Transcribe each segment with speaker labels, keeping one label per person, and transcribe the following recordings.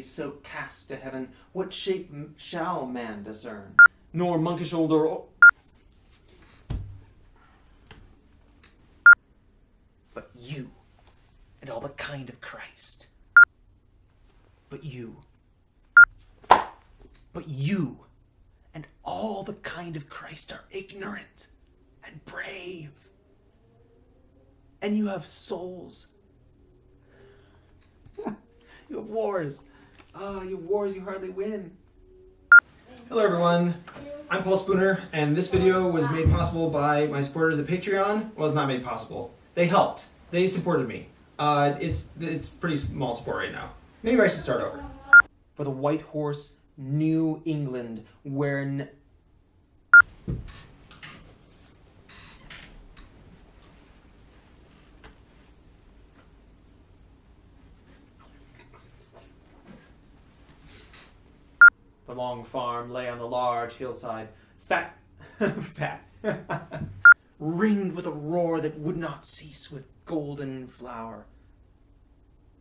Speaker 1: so cast to heaven, what shape shall man discern? Nor monkish older or... But you, and all the kind of Christ. But you. But you, and all the kind of Christ are ignorant and brave. And you have souls. you have wars. Oh, you wars you hardly win. Hello everyone, I'm Paul Spooner, and this video was made possible by my supporters at Patreon. Well, it's not made possible. They helped. They supported me. Uh, it's it's pretty small support right now. Maybe I should start over. For the White Horse, New England, where The long farm lay on the large hillside, fat, fat, ringed with a roar that would not cease with golden flower,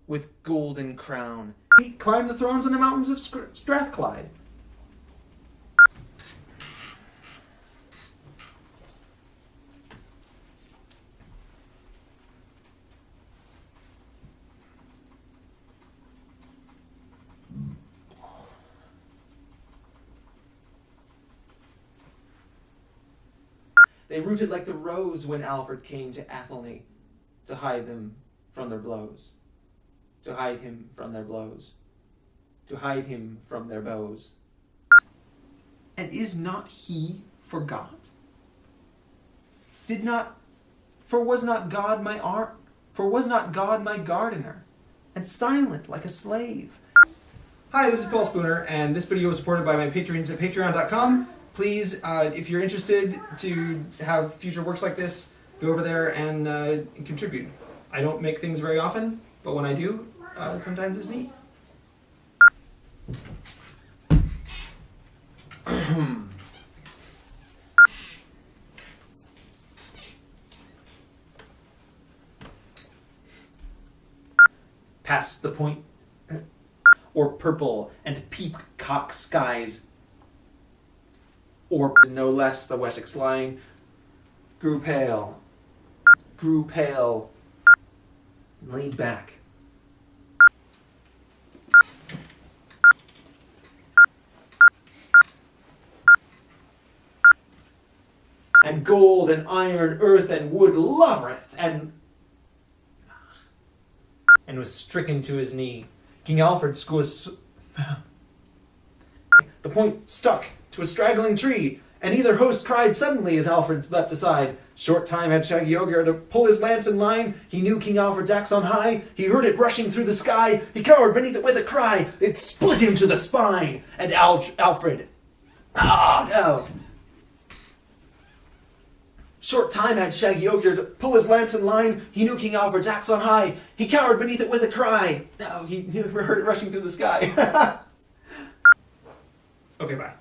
Speaker 1: with golden crown. He climbed the thrones on the mountains of Strathclyde. They rooted like the rose when Alfred came to Athelney to hide them from their blows, to hide him from their blows, to hide him from their bows. And is not he forgot? Did not, for was not God my art, for was not God my gardener, and silent like a slave? Hi, this is Paul Spooner, and this video was supported by my patrons at patreon.com. Please, uh, if you're interested to have future works like this, go over there and, uh, contribute. I don't make things very often, but when I do, uh, sometimes it's neat. Past the point, or purple and peacock skies or no less the Wessex line, grew pale, grew pale, leaned back. And gold and iron, earth and wood lovereth, and and was stricken to his knee. King Alfred was the point stuck to a straggling tree, and either host cried suddenly as Alfred leapt aside. Short time had Shaggy Ogier to pull his lance in line. He knew King Alfred's axe on high. He heard it rushing through the sky. He cowered beneath it with a cry. It split him to the spine. And Al- Alfred, ah no. Short time had Shaggy Ogier to pull his lance in line. He knew King Alfred's axe on high. He cowered beneath it with a cry. No, he never heard it rushing through the sky. okay, bye.